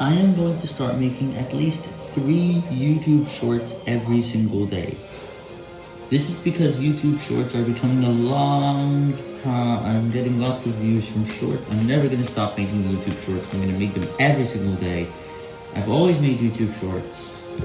I am going to start making at least three YouTube shorts every single day. This is because YouTube shorts are becoming a long, uh, I'm getting lots of views from shorts. I'm never going to stop making YouTube shorts. I'm going to make them every single day. I've always made YouTube shorts.